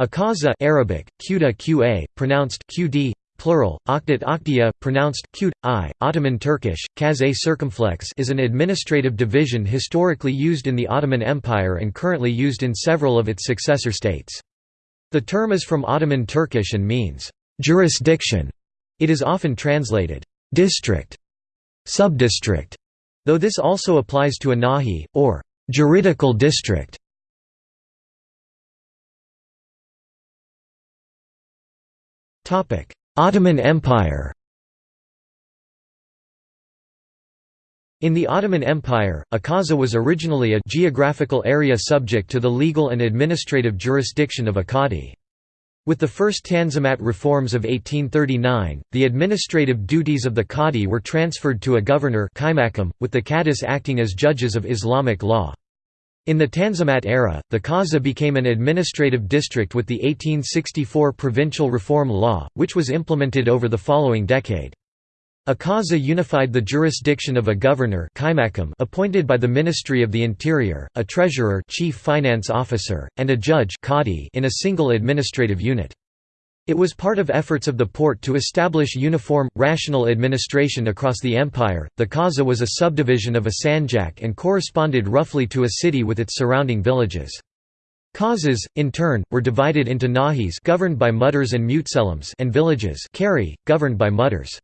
Akaza Arabic, Quda qa, pronounced qd, plural, Akdiya, pronounced qd, i, Ottoman Turkish, Kaz circumflex is an administrative division historically used in the Ottoman Empire and currently used in several of its successor states. The term is from Ottoman Turkish and means, "...jurisdiction". It is often translated, "...district", "...subdistrict", though this also applies to a nahi, or "...juridical district". Ottoman Empire In the Ottoman Empire, Akaza was originally a geographical area subject to the legal and administrative jurisdiction of Akkadi. With the first Tanzimat reforms of 1839, the administrative duties of the Qadi were transferred to a governor with the Qadis acting as judges of Islamic law. In the Tanzimat era, the Qaza became an administrative district with the 1864 Provincial Reform Law, which was implemented over the following decade. A Qaza unified the jurisdiction of a governor appointed by the Ministry of the Interior, a treasurer chief finance officer, and a judge in a single administrative unit. It was part of efforts of the Porte to establish uniform, rational administration across the empire. The Qaza was a subdivision of a sanjak and corresponded roughly to a city with its surrounding villages. Qazas, in turn, were divided into nahis governed by mutters and mutselams and villages kari, governed by mutters.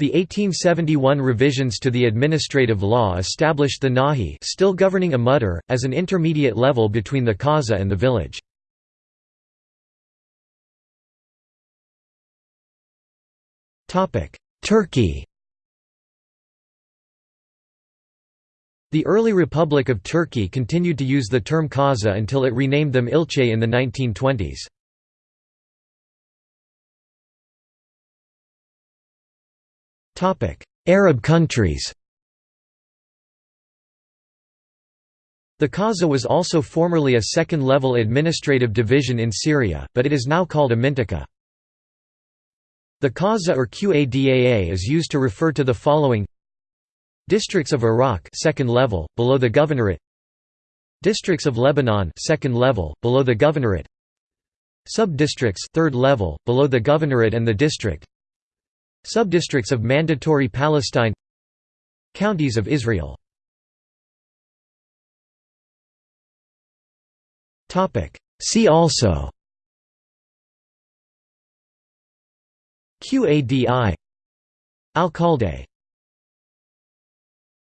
The 1871 revisions to the administrative law established the nahi still governing a mutter, as an intermediate level between the qaza and the village. Turkey The early Republic of Turkey continued to use the term Kaza until it renamed them Ilche in the 1920s. Arab countries The Kaza was also formerly a second-level administrative division in Syria, but it is now called a mintika. The Qaza or Qadaa is used to refer to the following Districts of Iraq second level, below the governorate Districts of Lebanon second level, below the governorate Subdistricts third level, below the governorate and the district Subdistricts of Mandatory Palestine Counties of Israel. See also Qadi. Alcalde